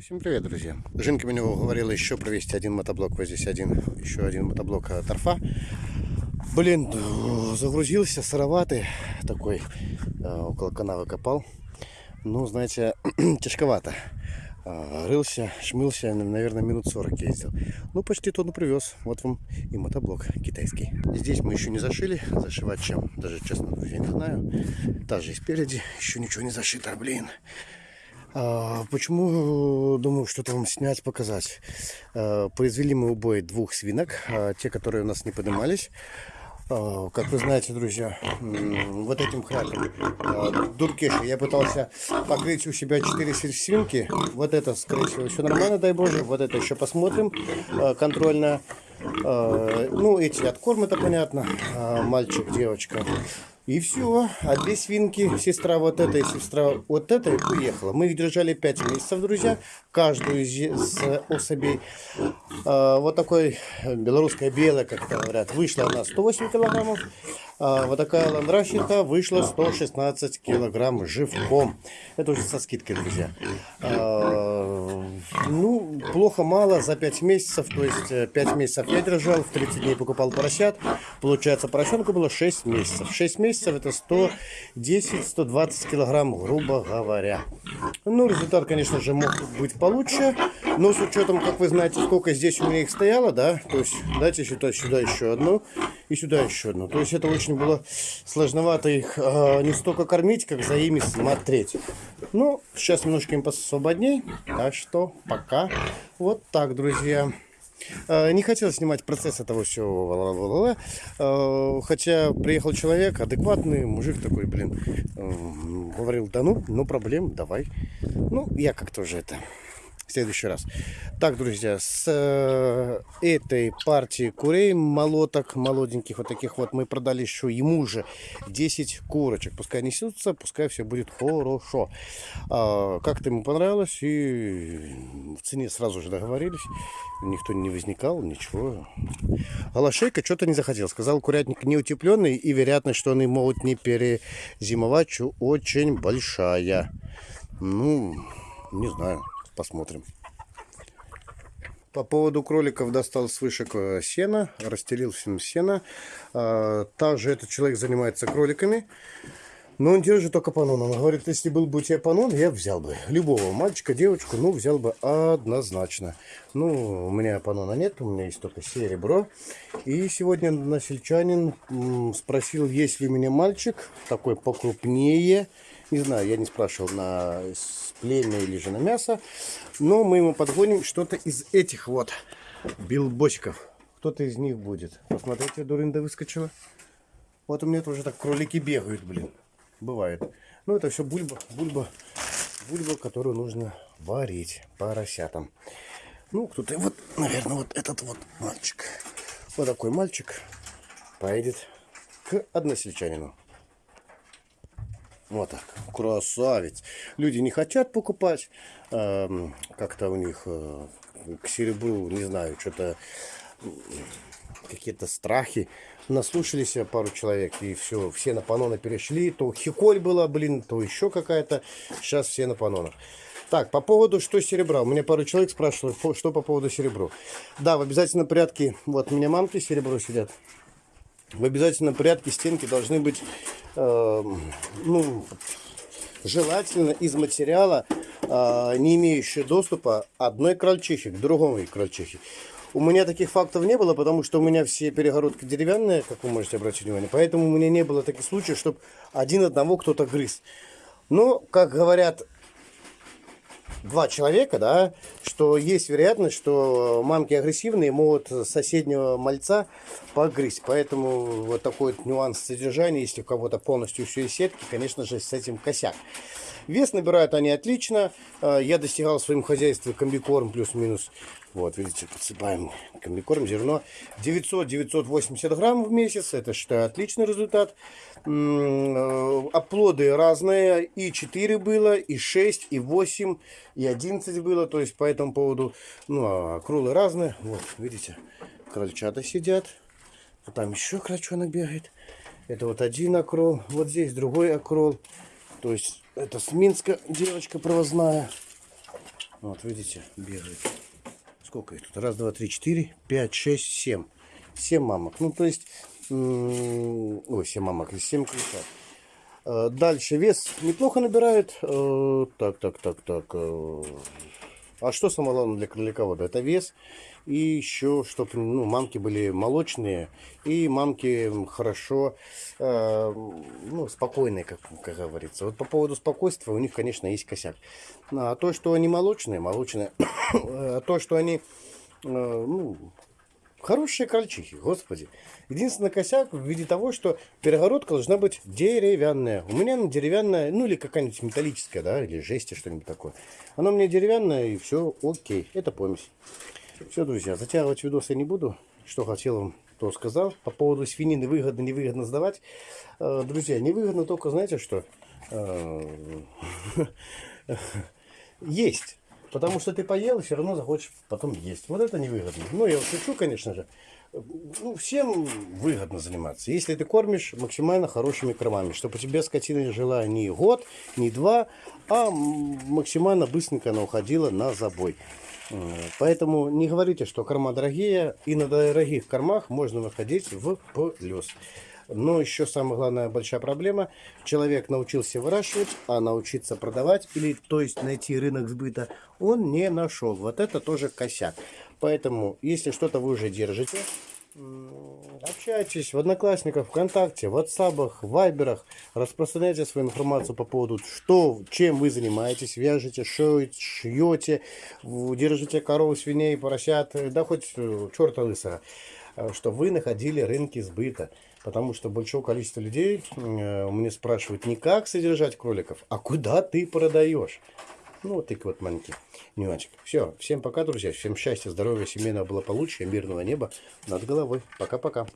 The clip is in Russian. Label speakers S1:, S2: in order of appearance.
S1: Всем привет, друзья. Жинка меня уговорила еще провести один мотоблок. Вот здесь один, еще один мотоблок э, торфа. Блин, э, загрузился, сыроватый такой, э, около канавы копал. Ну, знаете, тяжковато. Рылся, шмылся, наверное, минут 40 ездил. Ну, почти тонну привез. Вот вам и мотоблок китайский. Здесь мы еще не зашили. Зашивать чем? Даже, честно, друзья, не знаю. Та же и спереди. Еще ничего не зашито, блин. А, почему думаю что-то вам снять, показать? А, произвели мы убой двух свинок, а, те, которые у нас не поднимались. А, как вы знаете, друзья, вот этим хряком дуркеши я пытался покрыть у себя 4 свинки. Вот это, скорее всего, все нормально, дай боже. Вот это еще посмотрим контрольно. Ну, эти откорм, это понятно. Мальчик, девочка. И все. А две свинки, сестра вот эта и сестра вот эта, уехала. Мы их держали 5 месяцев, друзья. Каждую из особей. А, вот такой белорусская белая, как говорят, вышла она 108 килограммов. А, вот такая ландращиха вышла 116 килограмм живком. Это уже со скидкой, друзья. А, ну, плохо мало за 5 месяцев. То есть 5 месяцев я держал, в 30 дней покупал поросят. Получается, поросенку было 6 месяцев. 6 месяцев это 110-120 килограмм, грубо говоря. Ну, результат, конечно же, мог быть получше. Но с учетом, как вы знаете, сколько здесь у меня их стояло, да, то есть дайте сюда, сюда еще одну и сюда еще одну. То есть это очень было сложновато их э, не столько кормить, как за ими смотреть. Ну, сейчас немножко им посвободней, так что пока вот так, друзья. Э, не хотел снимать процесс этого всего, э, хотя приехал человек адекватный, мужик такой, блин, говорил, да ну, ну проблем, давай. Ну, я как-то уже это в следующий раз. Так, друзья, с э, этой партии курей, молоток, молоденьких вот таких вот, мы продали еще ему же 10 курочек. Пускай несутся, пускай все будет хорошо. А, Как-то ему понравилось, и в цене сразу же договорились. Никто не возникал, ничего. Голошейка что-то не захотел. Сказал, курятник не утепленный, и вероятность, что они могут не перезимовать, очень большая. Ну, не знаю посмотрим. По поводу кроликов достал с вышек сена, расстелил всем сено. А, также этот человек занимается кроликами. Но он держит только панон. Он говорит, если был бы у тебя панон, я взял бы. Любого мальчика, девочку, ну, взял бы однозначно. Ну, у меня панона нет, у меня есть только серебро. И сегодня насельчанин спросил, есть ли у меня мальчик, такой покрупнее. Не знаю, я не спрашивал на племя или же на мясо. Но мы ему подгоним что-то из этих вот билбочков. Кто-то из них будет. Посмотрите, дурында выскочила. Вот у меня тоже так кролики бегают, блин. Бывает. Ну, это все бульба, бульба, бульба, которую нужно варить поросятам. Ну, кто-то, вот, наверное, вот этот вот мальчик. Вот такой мальчик поедет к односельчанину. Вот так. Красавец. Люди не хотят покупать. Э, Как-то у них э, к серебру, не знаю, что-то какие-то страхи. Наслушались пару человек, и все, все на панона перешли. То хиколь была, блин, то еще какая-то. Сейчас все на панонах. Так, по поводу что серебра. У меня пару человек спрашивают, что по поводу серебра. Да, в обязательном порядке. Вот у меня мамки серебро сидят в обязательном порядке стенки должны быть, э, ну, желательно из материала, э, не имеющего доступа одной крольчихи к другому крольчихе. У меня таких фактов не было, потому что у меня все перегородки деревянные, как вы можете обратить внимание. Поэтому у меня не было таких случаев, чтобы один одного кто-то грыз. Но, как говорят два человека, да, что есть вероятность, что мамки агрессивные могут соседнего мальца погрызть. Поэтому вот такой вот нюанс содержания, если у кого-то полностью все из сетки, конечно же, с этим косяк. Вес набирают они отлично. А, я достигал в своем хозяйстве комбикорм плюс-минус. Вот, видите, подсыпаем комбикорм, зерно. 900-980 грамм в месяц. Это, считаю, отличный результат. Э, оплоды разные. И 4 было, и 6, и 8, и 11 было. То есть, по этому поводу, ну, а кролы разные. Вот, видите, крольчата сидят. Вот там еще крольчонок бегает. Это вот один окрол. Вот здесь другой окрол. То есть это с Минска девочка провозная. Вот видите, бегают. Сколько их тут? Раз, два, три, четыре, пять, шесть, семь. Семь мамок. Ну, то есть, ой, семь мамок, семь крыльцат. Э, Дальше вес неплохо набирает. Э, Так, так, так, так. э, А что самое главное для кроликовода? Это вес. И еще, чтобы ну, мамки были молочные. И мамки хорошо, э, ну, спокойные, как, как говорится. Вот по поводу спокойствия у них, конечно, есть косяк. А то, что они молочные, молочные. А то, что они, э, ну, Хорошие крольчихи, господи. Единственный косяк в виде того, что перегородка должна быть деревянная. У меня она деревянная, ну или какая-нибудь металлическая, да, или жести, что-нибудь такое. Она меня деревянная, и все окей. Это помесь. Все, друзья, затягивать видос я не буду. Что хотел вам, то сказал. По поводу свинины выгодно, невыгодно сдавать. Э, Друзья, невыгодно только, знаете что? Э, Есть. Потому что ты поел все равно захочешь потом есть. Вот это невыгодно. Ну, я шучу, конечно же. Ну, всем выгодно заниматься. Если ты кормишь максимально хорошими кормами, чтобы у тебя скотина жила не год, не два, а максимально быстренько она уходила на забой. Э, Поэтому не говорите, что корма дорогие, и на дорогих кормах можно выходить в плюс. Но еще самая главная большая проблема. Человек научился выращивать, а научиться продавать, или то есть найти рынок сбыта, он не нашел. Вот это тоже косяк. Поэтому, если что-то вы уже держите, общайтесь в Одноклассниках, ВКонтакте, в WhatsApp, Вайберах, распространяйте свою информацию по поводу, что, чем вы занимаетесь, вяжете, шьете, держите коров, свиней, поросят, э, да хоть э, черта лысого э, что вы находили рынки сбыта. Потому что большое количество людей меня спрашивают не как содержать кроликов, а куда ты продаешь. Ну, вот такой вот маленький нюансик. Все, всем пока, друзья. Всем счастья, здоровья, семейного благополучия, мирного неба над головой. Пока-пока.